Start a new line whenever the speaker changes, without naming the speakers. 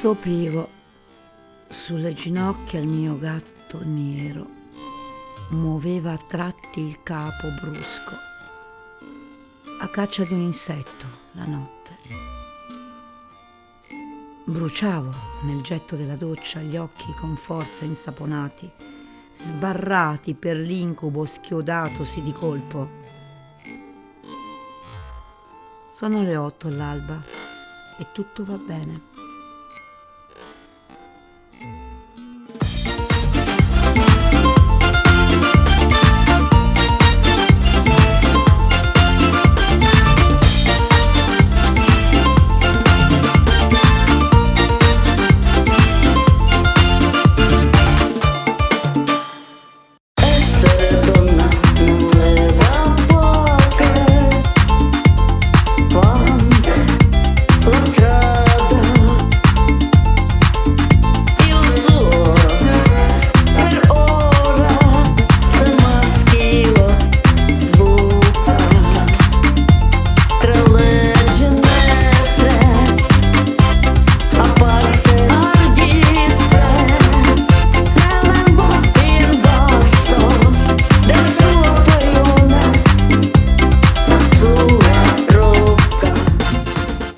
Soprivo sulle ginocchia il mio gatto nero, muoveva a tratti il capo brusco, a caccia di un insetto la notte. Bruciavo nel getto della doccia gli occhi con forza insaponati, sbarrati per l'incubo schiodatosi di colpo. Sono le otto all'alba e tutto va bene.